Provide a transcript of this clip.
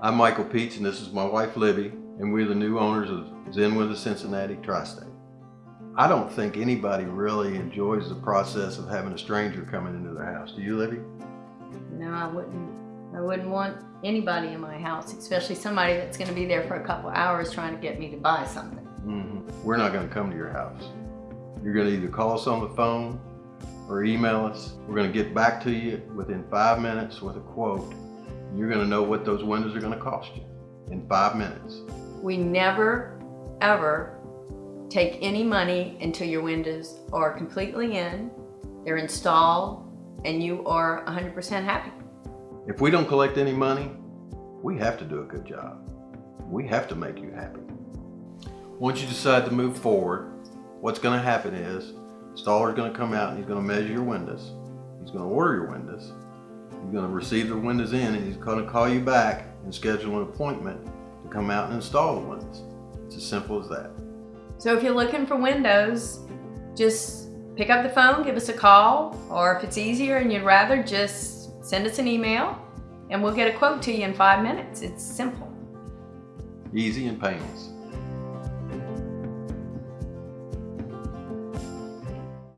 I'm Michael Peets and this is my wife Libby and we're the new owners of Zen Windows the Cincinnati Tri-State. I don't think anybody really enjoys the process of having a stranger coming into their house. Do you, Libby? No, I wouldn't. I wouldn't want anybody in my house, especially somebody that's going to be there for a couple hours trying to get me to buy something. Mm -hmm. We're not going to come to your house. You're going to either call us on the phone or email us. We're going to get back to you within five minutes with a quote. You're going to know what those windows are going to cost you in five minutes. We never, ever take any money until your windows are completely in, they're installed, and you are 100% happy. If we don't collect any money, we have to do a good job. We have to make you happy. Once you decide to move forward, what's going to happen is installer's going to come out and he's going to measure your windows. He's going to order your windows. Going to receive the windows in and he's going to call you back and schedule an appointment to come out and install the windows. It's as simple as that. So if you're looking for windows, just pick up the phone, give us a call, or if it's easier and you'd rather, just send us an email and we'll get a quote to you in five minutes. It's simple. Easy and painless.